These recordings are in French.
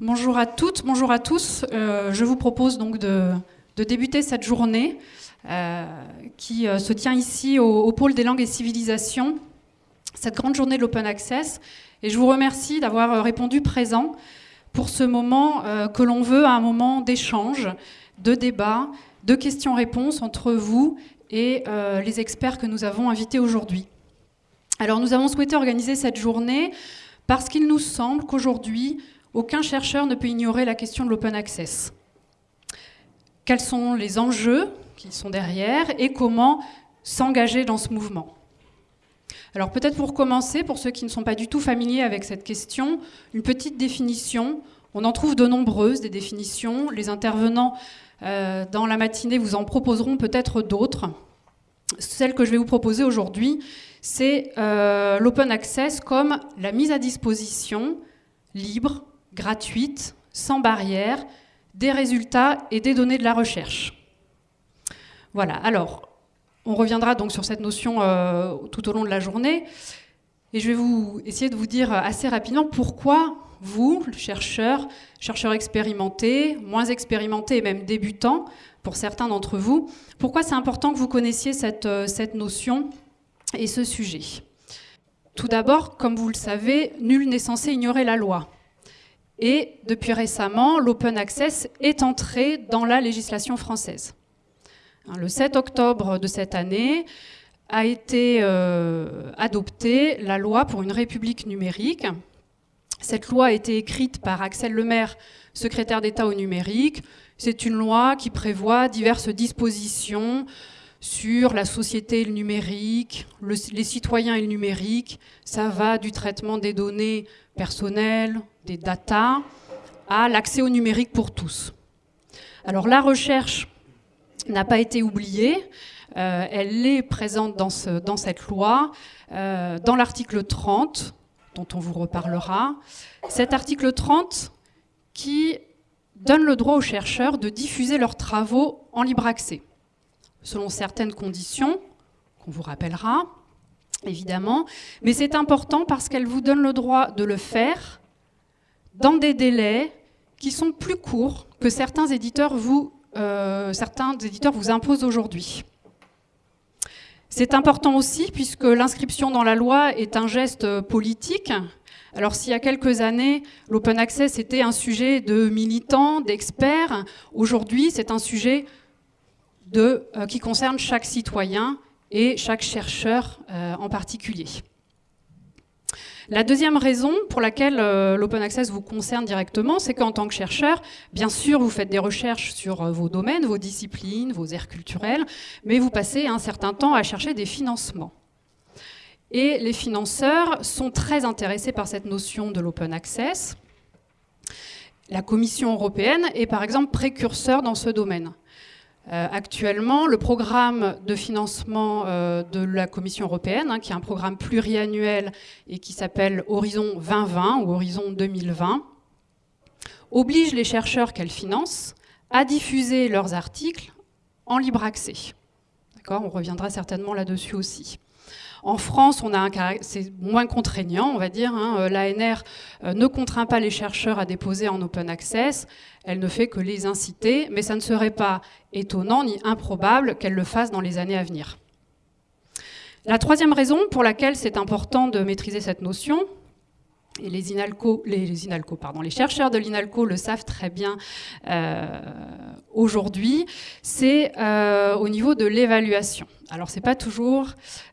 Bonjour à toutes, bonjour à tous. Euh, je vous propose donc de, débuter cette journée euh, qui euh, se tient ici au, pôle des langues et civilisations, cette grande journée de l'Open Access. Et je vous remercie d'avoir répondu présent pour ce moment que l'on veut un moment d'échange, de débat, de questions-réponses entre vous et les experts que nous avons invités aujourd'hui. Alors nous avons souhaité organiser cette journée parce qu'il nous semble qu'aujourd'hui, aucun chercheur ne peut ignorer la question de l'open access. Quels sont les enjeux qui sont derrière et comment s'engager dans ce mouvement? Alors peut-être pour commencer, pour ceux qui ne sont pas du tout familiers avec cette question, une petite définition. On en trouve de nombreuses, des définitions. Les intervenants euh, dans la matinée vous en proposeront peut-être d'autres. Celle que je vais vous proposer aujourd'hui, c'est euh, l'open access comme la mise à disposition libre, gratuite, sans barrière, des résultats et des données de la recherche. Voilà, alors, on reviendra donc sur cette notion euh, tout au long de la journée, et je vais vous essayer de vous dire assez rapidement pourquoi vous, chercheurs, chercheurs expérimentés, moins expérimentés et même débutants, pour certains d'entre vous, pourquoi c'est important que vous connaissiez cette, euh, cette notion et ce sujet. Tout d'abord, comme vous le savez, nul n'est censé ignorer la loi. Et depuis récemment, l'open access est entré dans la législation française. Hein, le 7 octobre de cette année a été euh, adoptée la loi pour une république numérique. Cette loi a été écrite par Axel Lemaire, secrétaire d'État au numérique. C'est une loi qui prévoit diverses dispositions sur la société et le numérique, les citoyens et le numérique. Ça va du traitement des données personnelles, des data, à l'accès au numérique pour tous. Alors la recherche n'a pas été oubliée, euh, elle est présente dans, ce, dans cette loi, euh, dans l'article 30, dont on vous reparlera. Cet article 30 qui donne le droit aux chercheurs de diffuser leurs travaux en libre accès selon certaines conditions, qu'on vous rappellera, évidemment. Mais c'est important parce qu'elle vous donne le droit de le faire dans des délais qui sont plus courts que certains éditeurs vous, euh, certains éditeurs vous imposent aujourd'hui. C'est important aussi puisque l'inscription dans la loi est un geste politique. Alors s'il y a quelques années, l'open access était un sujet de militants, d'experts, aujourd'hui c'est un sujet euh, qui concerne chaque citoyen et chaque chercheur euh, en particulier. La deuxième raison pour laquelle euh, l'open access vous concerne directement, c'est qu'en tant que chercheur, bien sûr, vous faites des recherches sur vos domaines, vos disciplines, vos aires culturelles, mais vous passez un certain temps à chercher des financements. Et les financeurs sont très intéressés par cette notion de l'open access. La Commission européenne est par exemple précurseur dans ce domaine. Euh, actuellement, le programme de financement euh, de la Commission européenne, hein, qui est un programme pluriannuel et qui s'appelle Horizon 2020 ou Horizon 2020, oblige les chercheurs qu'elle finance à diffuser leurs articles en libre accès. On reviendra certainement là-dessus aussi. En France, c'est moins contraignant, on va dire. Hein. Euh, L'ANR euh, ne contraint pas les chercheurs à déposer en open access. Elle ne fait que les inciter, mais ça ne serait pas étonnant ni improbable qu'elle le fasse dans les années à venir. La troisième raison pour laquelle c'est important de maîtriser cette notion, et les, INALCO, pardon, les chercheurs de l'INALCO le savent très bien euh, aujourd'hui, c'est euh, au niveau de l'évaluation. Alors c'est pas toujours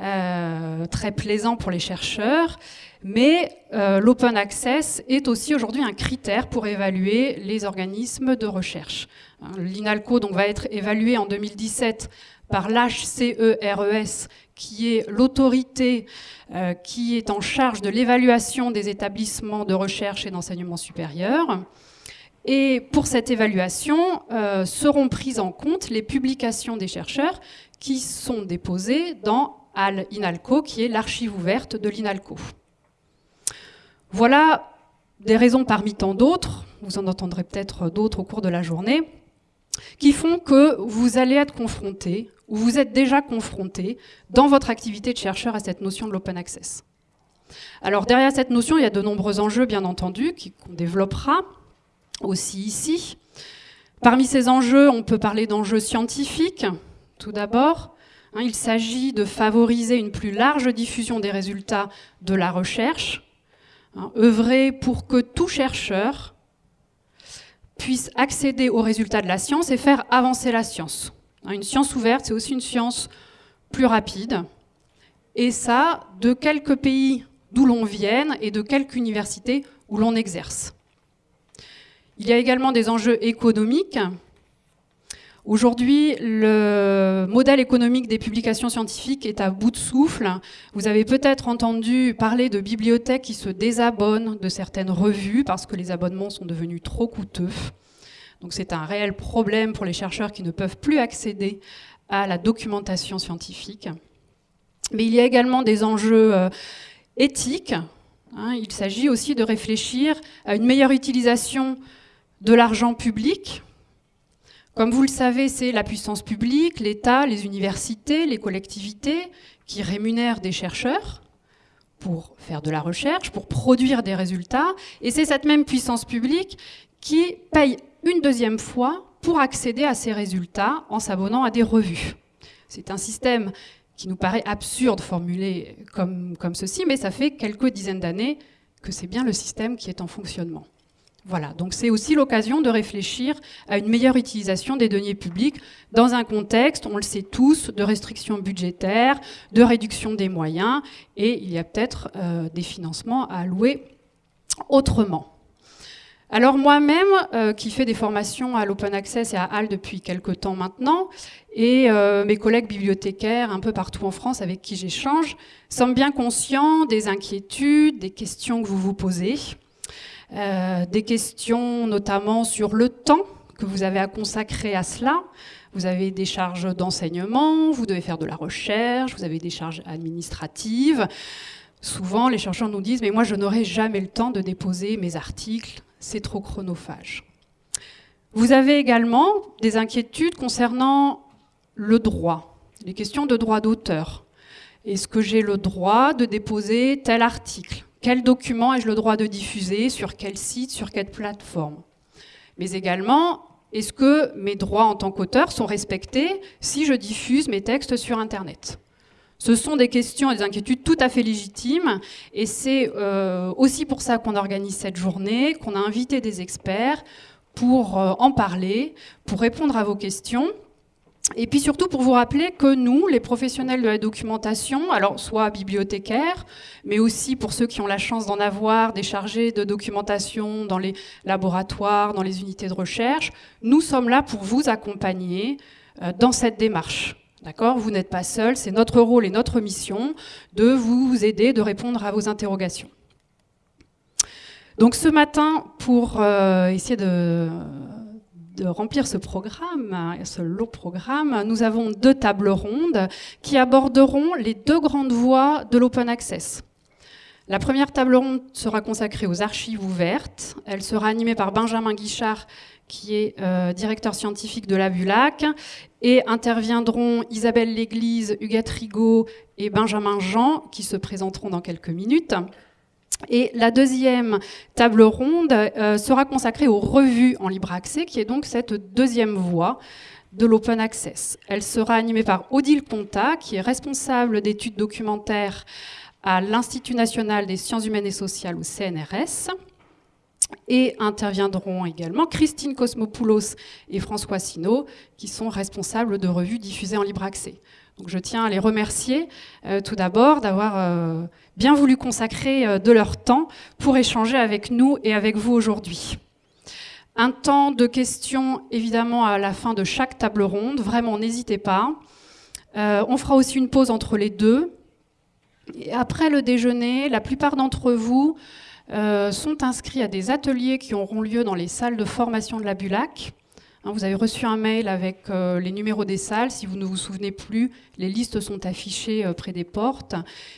euh, très plaisant pour les chercheurs, mais l'open access est aussi aujourd'hui un critère pour évaluer les organismes de recherche. Hein, L'INALCO donc, va être évalué en 2017 par l'HCERES, qui est l'autorité euh, qui est en charge de l'évaluation des établissements de recherche et d'enseignement supérieur. Et pour cette évaluation, euh, seront prises en compte les publications des chercheurs qui sont déposées dans INALCO, qui est l'archive ouverte de l'INALCO. Voilà des raisons parmi tant d'autres, vous en entendrez peut-être d'autres au cours de la journée, qui font que vous allez être confronté ou vous êtes déjà confronté dans votre activité de chercheur à cette notion de l'open access. Alors derrière cette notion, il y a de nombreux enjeux, bien entendu, qu'on développera. Aussi ici. Parmi ces enjeux, on peut parler d'enjeux scientifiques, tout d'abord. Hein, il s'agit de favoriser une plus large diffusion des résultats de la recherche, hein, œuvrer pour que tout chercheur puisse accéder aux résultats de la science et faire avancer la science. Hein, une science ouverte, c'est aussi une science plus rapide. Et ça, de quelques pays d'où l'on vienne et de quelques universités où l'on exerce. Il y a également des enjeux économiques. Aujourd'hui, le modèle économique des publications scientifiques est à bout de souffle. Vous avez peut-être entendu parler de bibliothèques qui se désabonnent de certaines revues parce que les abonnements sont devenus trop coûteux. Donc c'est un réel problème pour les chercheurs qui ne peuvent plus accéder à la documentation scientifique. Mais il y a également des enjeux euh, éthiques. Hein. il s'agit aussi de réfléchir à une meilleure utilisation de l'argent public. Comme vous le savez, c'est la puissance publique, l'État, les universités, les collectivités qui rémunèrent des chercheurs pour faire de la recherche, pour produire des résultats. Et c'est cette même puissance publique qui paye une deuxième fois pour accéder à ces résultats en s'abonnant à des revues. C'est un système qui nous paraît absurde formulé comme, comme ceci, mais ça fait quelques dizaines d'années que c'est bien le système qui est en fonctionnement. Voilà, donc c'est aussi l'occasion de réfléchir à une meilleure utilisation des deniers publics dans un contexte, on le sait tous, de restrictions budgétaires, de réduction des moyens, et il y a peut-être euh, des financements à allouer autrement. Alors moi-même, euh, qui fais des formations à l'Open Access et à HAL depuis quelques temps maintenant, et euh, mes collègues bibliothécaires un peu partout en France avec qui j'échange, sommes bien conscients des inquiétudes, des questions que vous vous posez. Euh, des questions notamment sur le temps que vous avez à consacrer à cela. Vous avez des charges d'enseignement, vous devez faire de la recherche, vous avez des charges administratives. Souvent, les chercheurs nous disent, mais moi, je n'aurai jamais le temps de déposer mes articles, c'est trop chronophage. Vous avez également des inquiétudes concernant le droit, les questions de droit d'auteur. Est-ce que j'ai le droit de déposer tel article? Quel document ai-je le droit de diffuser Sur quel site Sur quelle plateforme Mais également, est-ce que mes droits en tant qu'auteur sont respectés si je diffuse mes textes sur Internet? Ce sont des questions et des inquiétudes tout à fait légitimes et c'est euh, aussi pour ça qu'on organise cette journée, qu'on a invité des experts pour euh, en parler, pour répondre à vos questions. Et puis surtout pour vous rappeler que nous, les professionnels de la documentation, alors soit bibliothécaires, mais aussi pour ceux qui ont la chance d'en avoir, des chargés de documentation dans les laboratoires, dans les unités de recherche, nous sommes là pour vous accompagner euh, dans cette démarche. D'accord? Vous n'êtes pas seul, c'est notre rôle et notre mission de vous aider, de répondre à vos interrogations. Donc ce matin, pour euh, essayer de de remplir ce programme, ce long programme, nous avons deux tables rondes qui aborderont les deux grandes voies de l'open access. La première table ronde sera consacrée aux archives ouvertes. Elle sera animée par Benjamin Guichard, qui est euh, directeur scientifique de la BULAC, et interviendront Isabelle Léglise, Huguette Rigaud et Benjamin Jean, qui se présenteront dans quelques minutes. Et la deuxième table ronde euh, sera consacrée aux revues en libre accès, qui est donc cette deuxième voie de l'open access. Elle sera animée par Odile Ponta, qui est responsable d'études documentaires à l'Institut national des sciences humaines et sociales, ou CNRS. Et interviendront également Christine Cosmopoulos et François Sino, qui sont responsables de revues diffusées en libre accès. Je tiens à les remercier euh, tout d'abord d'avoir euh, bien voulu consacrer euh, de leur temps pour échanger avec nous et avec vous aujourd'hui. Un temps de questions évidemment à la fin de chaque table ronde, vraiment n'hésitez pas. on fera aussi une pause entre les deux. Après le déjeuner, la plupart d'entre vous sont inscrits à des ateliers qui auront lieu dans les salles de formation de la BULAC. Hein, vous avez reçu un mail avec euh, les numéros des salles. Si vous ne vous souvenez plus, les listes sont affichées euh, près des portes.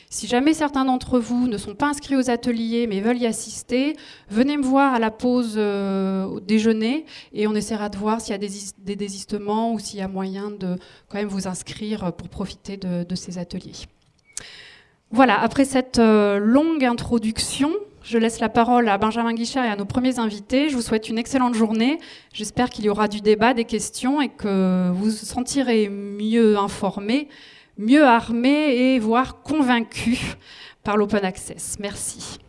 Si jamais certains d'entre vous ne sont pas inscrits aux ateliers mais veulent y assister, venez me voir à la pause euh, déjeuner et on essaiera de voir s'il y a des, désistements ou s'il y a moyen de quand même vous inscrire pour profiter de ces ateliers. Voilà, après cette longue introduction, Je laisse la parole à Benjamin Guichard et à nos premiers invités. Je vous souhaite une excellente journée. J'espère qu'il y aura du débat, des questions et que vous vous sentirez mieux informés, mieux armés et voire convaincus par l'open access. Merci.